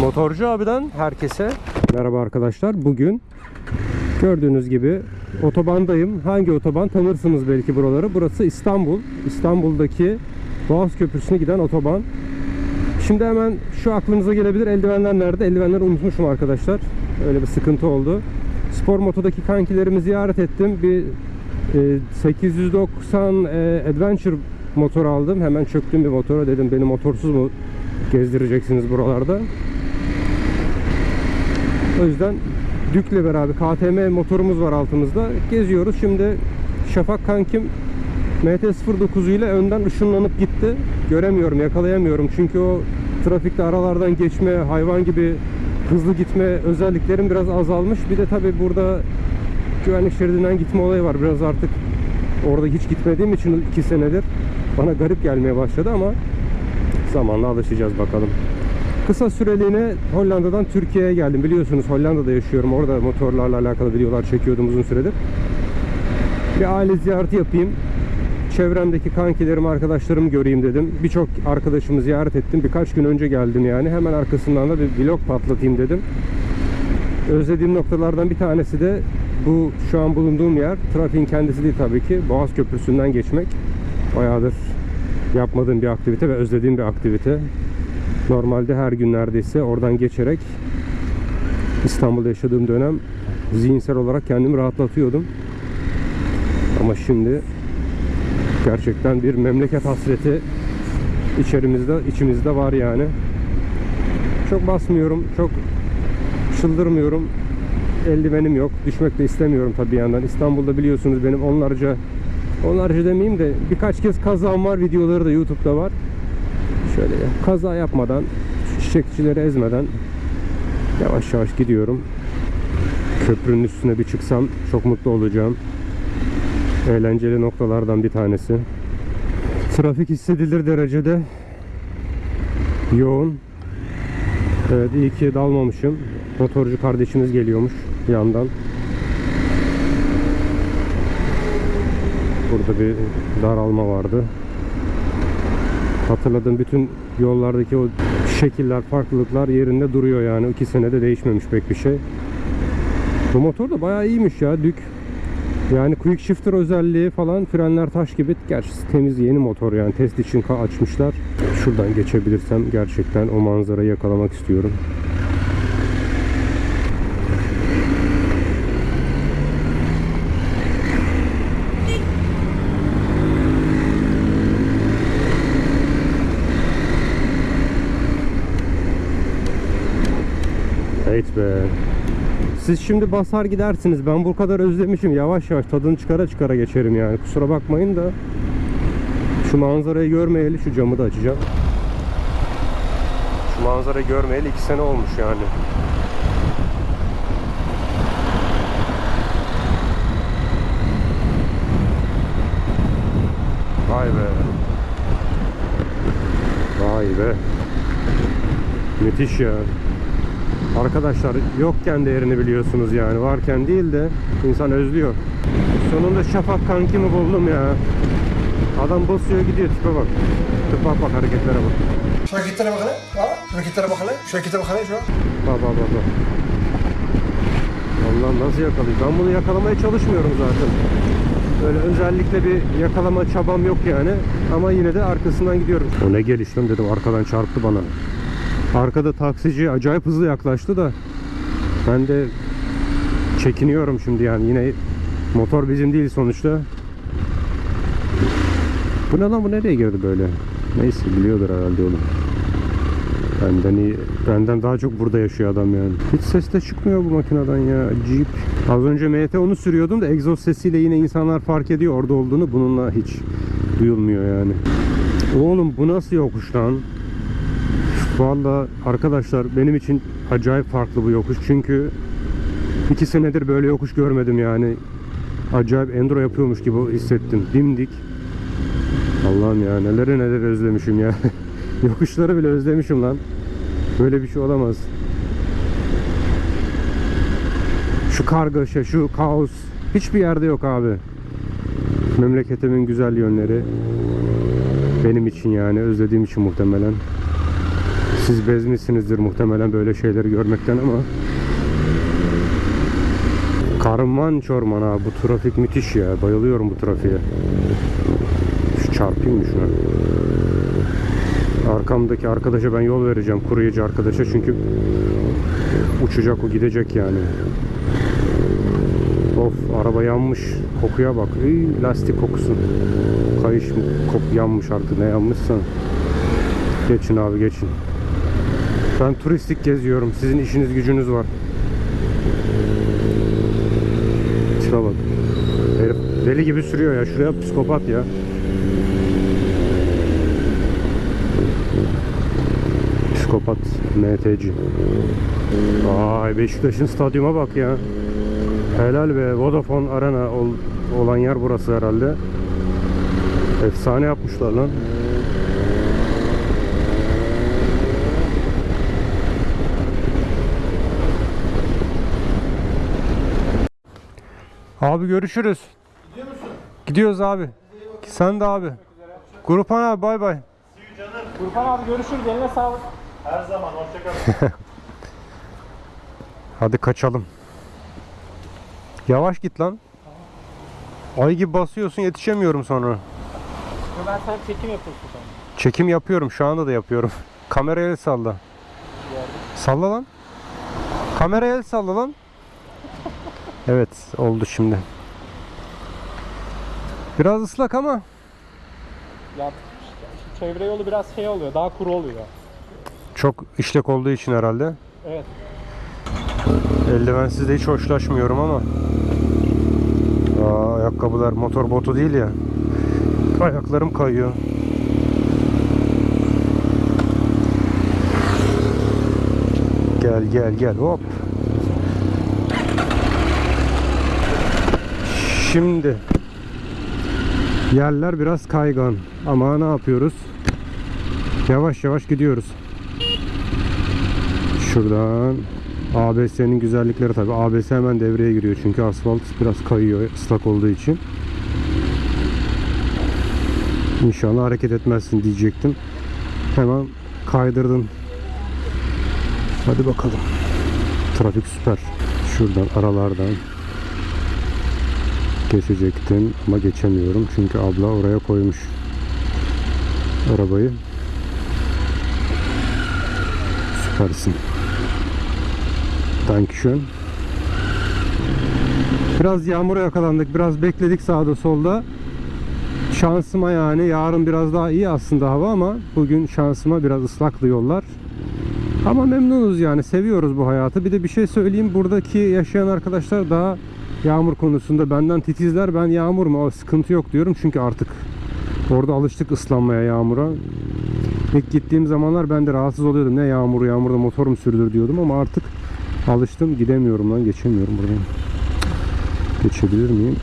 Motorcu abiden herkese merhaba arkadaşlar. Bugün gördüğünüz gibi otobandayım. Hangi otoban tanırsınız belki buraları. Burası İstanbul. İstanbul'daki Boğaz Köprüsü'ne giden otoban. Şimdi hemen şu aklınıza gelebilir. Eldivenler nerede? Eldivenleri unutmuşum arkadaşlar. Öyle bir sıkıntı oldu. Spor Moto'daki kankilerimi ziyaret ettim. Bir e, 890 e, Adventure motor aldım. Hemen çöktüm bir motora. Dedim beni motorsuz mu gezdireceksiniz buralarda? O yüzden Dük'le beraber KTM motorumuz var altımızda. Geziyoruz. Şimdi Şafak kankim MT-09 ile önden ışınlanıp gitti. Göremiyorum, yakalayamıyorum. Çünkü o trafikte aralardan geçme, hayvan gibi hızlı gitme özelliklerim biraz azalmış. Bir de tabi burada güvenlik şeridinden gitme olayı var. Biraz artık orada hiç gitmediğim için 2 senedir bana garip gelmeye başladı ama zamanla alışacağız bakalım. Kısa süreliğine Hollanda'dan Türkiye'ye geldim. Biliyorsunuz Hollanda'da yaşıyorum. Orada motorlarla alakalı videolar çekiyordum uzun süredir. Bir aile ziyareti yapayım. Çevremdeki kankilerim, arkadaşlarımı göreyim dedim. Birçok arkadaşımı ziyaret ettim. Birkaç gün önce geldim yani. Hemen arkasından da bir vlog patlatayım dedim. Özlediğim noktalardan bir tanesi de bu şu an bulunduğum yer. Trafiğin kendisi değil tabii ki. Boğaz Köprüsü'nden geçmek. Bayağıdır yapmadığım bir aktivite ve özlediğim bir aktivite. Normalde her gün neredeyse oradan geçerek İstanbul'da yaşadığım dönem zihinsel olarak kendimi rahatlatıyordum. Ama şimdi gerçekten bir memleket hasreti içerimizde, içimizde var yani. Çok basmıyorum, çok çıldırmıyorum. Eldivenim yok. Düşmek de istemiyorum tabii bir yandan. İstanbul'da biliyorsunuz benim onlarca onlarca demeyeyim de birkaç kez kazam var. Videoları da YouTube'da var. Şöyle kaza yapmadan, çiçekçileri ezmeden yavaş yavaş gidiyorum. Köprünün üstüne bir çıksam çok mutlu olacağım. Eğlenceli noktalardan bir tanesi. Trafik hissedilir derecede yoğun. Evet iyi ki dalmamışım. Motorcu kardeşimiz geliyormuş yandan. Burada bir daralma vardı. Hatırladığım bütün yollardaki o şekiller, farklılıklar yerinde duruyor yani. iki senede değişmemiş pek bir şey. Bu motor da bayağı iyiymiş ya Dük. Yani quick shifter özelliği falan frenler taş gibi. Gerçi temiz yeni motor yani test için açmışlar. Şuradan geçebilirsem gerçekten o manzarayı yakalamak istiyorum. Evet be. Siz şimdi basar gidersiniz. Ben bu kadar özlemişim. Yavaş yavaş tadını çıkara çıkara geçerim yani. Kusura bakmayın da. Şu manzarayı görmeyeli şu camı da açacağım. Şu manzarayı görmeyeli iki sene olmuş yani. Vay be. Vay be. Müthiş ya. Arkadaşlar yokken değerini biliyorsunuz yani. Varken değil de insan özlüyor. Sonunda Şafak kankimi buldum ya. Adam basıyor gidiyor tipe bak. Tipe bak hareketlere bak. Şu hareketlere bak hele. Ha? Şu hareketlere bak hele. Şu hareketlere bak hele şu. Bak bak bak. bak. Allah nasıl yakalayayım? Ben bunu yakalamaya çalışmıyorum zaten. Böyle özellikle bir yakalama çabam yok yani. Ama yine de arkasından gidiyorum. O ne geliştim dedim arkadan çarptı bana. Arkada taksici acayip hızlı yaklaştı da ben de çekiniyorum şimdi yani yine motor bizim değil sonuçta. Bu ne lan bu nereye girdi böyle? Neyse biliyordur herhalde oğlum. Benden iyi, benden daha çok burada yaşıyor adam yani. Hiç ses de çıkmıyor bu makineden ya. Jeep. Az önce MT onu sürüyordum da egzoz sesiyle yine insanlar fark ediyor orada olduğunu. Bununla hiç duyulmuyor yani. Oğlum bu nasıl yokuş lan? Valla arkadaşlar benim için acayip farklı bu yokuş. Çünkü iki senedir böyle yokuş görmedim yani. Acayip enduro yapıyormuş gibi hissettim. Dimdik. Allah'ım ya neleri neler özlemişim ya. Yokuşları bile özlemişim lan. Böyle bir şey olamaz. Şu kargaşa, şu kaos hiçbir yerde yok abi. Memleketimin güzel yönleri benim için yani özlediğim için muhtemelen. Siz bezmişsinizdir muhtemelen böyle şeyleri görmekten ama. Karman çorman ha bu trafik müthiş ya bayılıyorum bu trafiğe. Şu çarpayım mı şuna? Arkamdaki arkadaşa ben yol vereceğim kuryeci arkadaşa çünkü uçacak o gidecek yani. Of araba yanmış kokuya bak. Iy, lastik kokusu. Kayış kok yanmış artık ne yanmışsa. Geçin abi geçin ben turistik geziyorum. Sizin işiniz gücünüz var. Tipe bak. Herif deli gibi sürüyor ya. Şuraya psikopat ya. Psikopat MTC. Ay Beşiktaş'ın stadyuma bak ya. Helal be. Vodafone Arena ol- olan yer burası herhalde. Efsane yapmışlar lan. Abi görüşürüz. Gidiyor musun? Gidiyoruz abi. Sen de abi. Grupan abi bay bay. Gürkan abi görüşürüz. Eline sağlık. Her zaman hoşçakalın. Hadi kaçalım. Yavaş git lan. Ay gibi basıyorsun yetişemiyorum sonra. Ben sana çekim yapıyorsun sana. Çekim yapıyorum şu anda da yapıyorum. Kameraya el salla. Salla lan. Kameraya el salla lan. Evet oldu şimdi. Biraz ıslak ama Ya şu çevre yolu biraz şey oluyor. Daha kuru oluyor. çok işlek olduğu için herhalde. Evet. Eldivensiz de hiç hoşlaşmıyorum ama. Aa, ayakkabılar motor botu değil ya. Ayaklarım kayıyor. Gel gel gel hop. Şimdi yerler biraz kaygan ama ne yapıyoruz? Yavaş yavaş gidiyoruz. Şuradan ABS'nin güzellikleri tabi. ABS hemen devreye giriyor çünkü asfalt biraz kayıyor ıslak olduğu için. İnşallah hareket etmezsin diyecektim. Hemen kaydırdın. Hadi bakalım. Trafik süper. Şuradan aralardan geçecektim ama geçemiyorum çünkü abla oraya koymuş arabayı. Süpersin. Dankeschön. Biraz yağmura yakalandık. Biraz bekledik sağda solda. Şansıma yani yarın biraz daha iyi aslında hava ama bugün şansıma biraz ıslaktı yollar. Ama memnunuz yani seviyoruz bu hayatı. Bir de bir şey söyleyeyim buradaki yaşayan arkadaşlar daha yağmur konusunda benden titizler. Ben yağmur mu sıkıntı yok diyorum çünkü artık orada alıştık ıslanmaya yağmura. İlk gittiğim zamanlar ben de rahatsız oluyordum. Ne yağmur yağmurda motor mu sürülür diyordum ama artık alıştım. Gidemiyorum lan geçemiyorum buradan. Geçebilir miyim?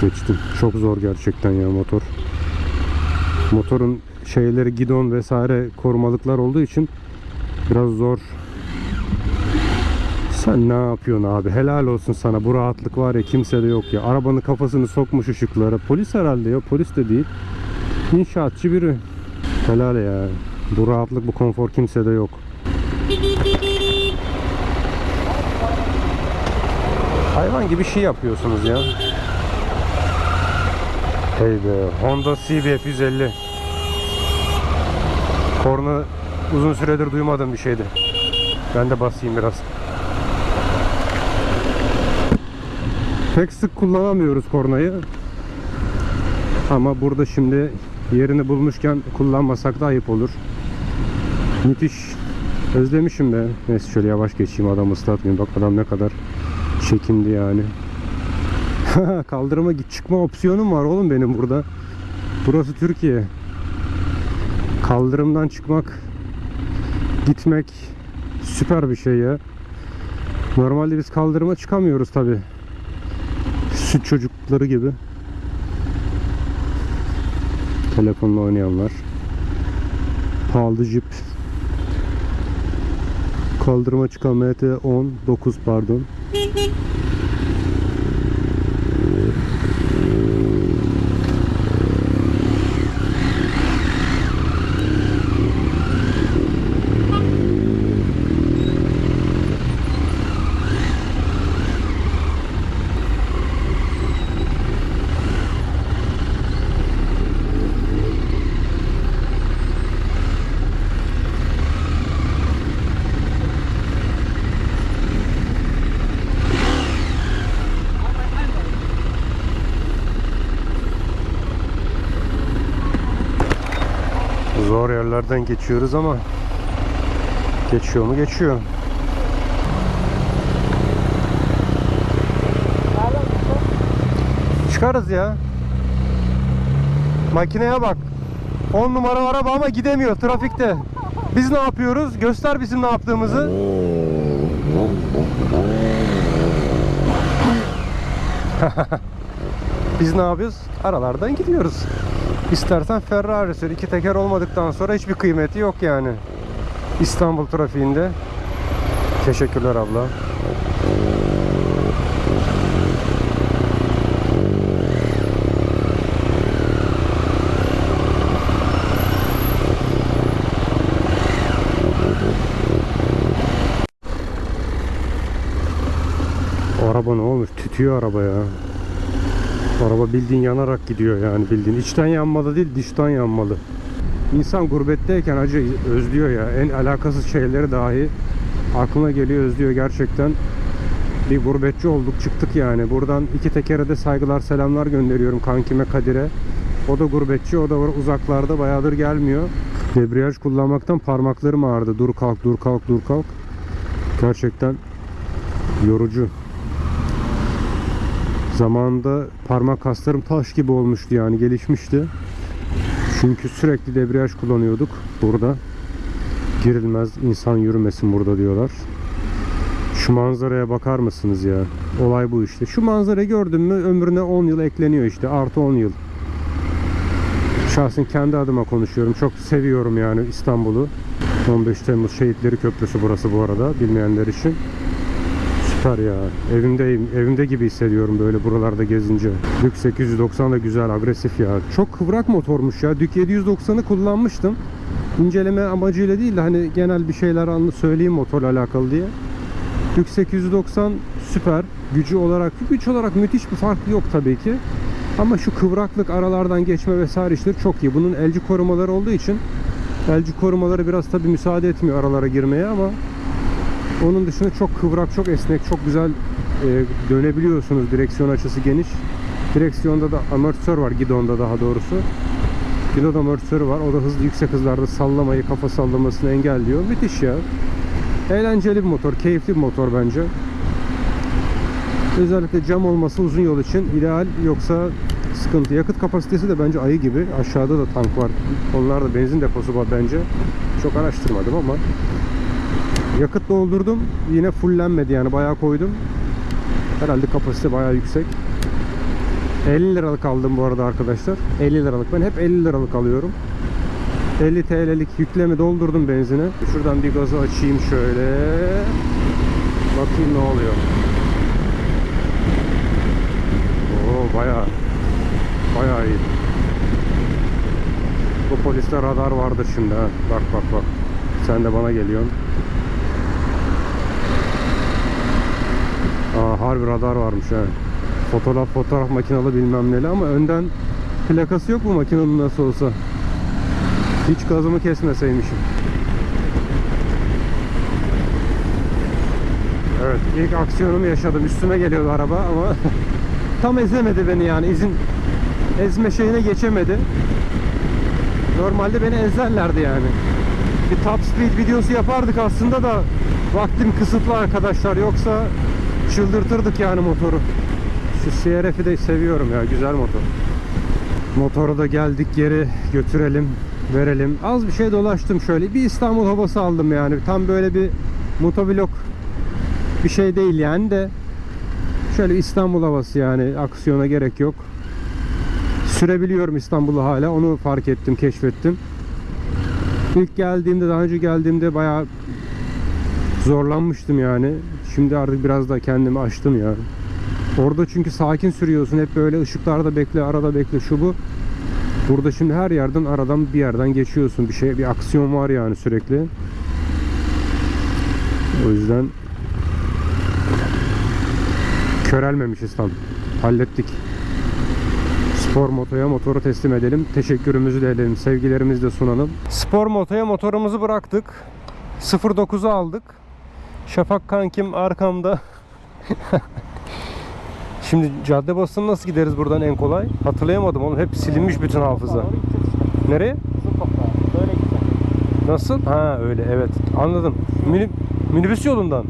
Geçtim. Çok zor gerçekten ya motor. Motorun şeyleri gidon vesaire korumalıklar olduğu için biraz zor. Sen ne yapıyorsun abi? Helal olsun sana. Bu rahatlık var ya kimsede yok ya. Arabanın kafasını sokmuş ışıklara. Polis herhalde ya. Polis de değil. İnşaatçı biri. Helal ya. Bu rahatlık, bu konfor kimsede yok. Hayvan gibi şey yapıyorsunuz ya. Hey be. Honda CBF 150. Korna uzun süredir duymadığım bir şeydi. Ben de basayım biraz. Pek sık kullanamıyoruz kornayı. Ama burada şimdi yerini bulmuşken kullanmasak da ayıp olur. Müthiş. Özlemişim be. Neyse şöyle yavaş geçeyim adamı ıslatmayayım. Bak adam ne kadar çekindi yani. Kaldırıma git çıkma opsiyonum var oğlum benim burada. Burası Türkiye. Kaldırımdan çıkmak, gitmek süper bir şey ya. Normalde biz kaldırıma çıkamıyoruz tabi. Süt çocukları gibi. Telefonla oynayanlar. Pahalı jip. Kaldırıma çıkan MT 10 9 pardon. Zor yerlerden geçiyoruz ama geçiyor mu geçiyor. Çıkarız ya. Makineye bak. 10 numara araba ama gidemiyor trafikte. Biz ne yapıyoruz? Göster bizim ne yaptığımızı. Biz ne yapıyoruz? Aralardan gidiyoruz. İstersen Ferrari sür. İki teker olmadıktan sonra hiçbir kıymeti yok yani. İstanbul trafiğinde. Teşekkürler abla. Araba ne olmuş? Tütüyor araba ya. Araba bildiğin yanarak gidiyor yani bildiğin. İçten yanmalı değil dıştan yanmalı. İnsan gurbetteyken acı özlüyor ya. En alakasız şeyleri dahi aklına geliyor özlüyor gerçekten. Bir gurbetçi olduk çıktık yani. Buradan iki tekere de saygılar selamlar gönderiyorum kankime Kadir'e. O da gurbetçi o da uzaklarda bayağıdır gelmiyor. Debriyaj kullanmaktan parmaklarım ağrıdı. Dur kalk dur kalk dur kalk. Gerçekten yorucu. Zamanında parmak kaslarım taş gibi olmuştu yani gelişmişti. Çünkü sürekli debriyaj kullanıyorduk burada. Girilmez insan yürümesin burada diyorlar. Şu manzaraya bakar mısınız ya? Olay bu işte. Şu manzarayı gördün mü ömrüne 10 yıl ekleniyor işte. Artı 10 yıl. Şahsen kendi adıma konuşuyorum. Çok seviyorum yani İstanbul'u. 15 Temmuz Şehitleri Köprüsü burası bu arada bilmeyenler için. Süper ya. Evimdeyim. Evimde gibi hissediyorum böyle buralarda gezince. Dük 890 da güzel, agresif ya. Çok kıvrak motormuş ya. Dük 790'ı kullanmıştım. İnceleme amacıyla değil de hani genel bir şeyler söyleyeyim motorla alakalı diye. Dük 890 süper. Gücü olarak, güç olarak müthiş bir fark yok tabii ki. Ama şu kıvraklık aralardan geçme vesaire işleri çok iyi. Bunun elci korumaları olduğu için elci korumaları biraz tabii müsaade etmiyor aralara girmeye ama onun dışında çok kıvrak, çok esnek, çok güzel e, dönebiliyorsunuz. Direksiyon açısı geniş. Direksiyonda da amortisör var, gidonda daha doğrusu. Gidon amortisörü var. O da hızlı, yüksek hızlarda sallamayı, kafa sallamasını engelliyor. Müthiş ya. Eğlenceli bir motor, keyifli bir motor bence. Özellikle cam olması uzun yol için ideal. Yoksa sıkıntı. Yakıt kapasitesi de bence ayı gibi. Aşağıda da tank var. Onlar da benzin deposu var bence. Çok araştırmadım ama Yakıt doldurdum. Yine fullenmedi yani bayağı koydum. Herhalde kapasite bayağı yüksek. 50 liralık aldım bu arada arkadaşlar. 50 liralık. Ben hep 50 liralık alıyorum. 50 TL'lik yükleme doldurdum benzine. Şuradan bir gazı açayım şöyle. Bakayım ne oluyor. Oo bayağı bayağı iyi. Bu poliste radar vardır şimdi ha. Bak bak bak. Sen de bana geliyorsun. Aa, harbi radar varmış ha. Fotoğraf fotoğraf makinalı bilmem neli ama önden plakası yok bu makinenin nasıl olsa. Hiç gazımı kesmeseymişim. Evet ilk aksiyonumu yaşadım. Üstüme geliyordu araba ama tam ezemedi beni yani. izin ezme şeyine geçemedi. Normalde beni ezerlerdi yani. Bir top speed videosu yapardık aslında da vaktim kısıtlı arkadaşlar. Yoksa çıldırtırdık yani motoru. Şu CRF'i de seviyorum ya. Güzel motor. Motoru da geldik geri götürelim, verelim. Az bir şey dolaştım şöyle. Bir İstanbul havası aldım yani. Tam böyle bir motovlog bir şey değil yani de şöyle İstanbul havası yani. Aksiyona gerek yok. Sürebiliyorum İstanbul'u hala. Onu fark ettim, keşfettim. İlk geldiğimde, daha önce geldiğimde bayağı zorlanmıştım yani. Şimdi artık biraz da kendimi açtım ya. Orada çünkü sakin sürüyorsun. Hep böyle ışıklarda bekle, arada bekle şu bu. Burada şimdi her yerden aradan bir yerden geçiyorsun. Bir şey, bir aksiyon var yani sürekli. O yüzden körelmemişiz tam. Hallettik. Spor motoya motoru teslim edelim. Teşekkürümüzü de edelim. Sevgilerimizi de sunalım. Spor motoya motorumuzu bıraktık. 09'u aldık. Şafak kankim arkamda. Şimdi cadde basını nasıl gideriz buradan en kolay? Hatırlayamadım oğlum. Hep silinmiş bütün hafıza. Nereye? Böyle Nasıl? Ha öyle evet. Anladım. Mini, minibüs yolundan.